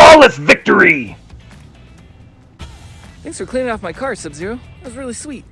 Flawless victory! Thanks for cleaning off my car, Sub-Zero. That was really sweet.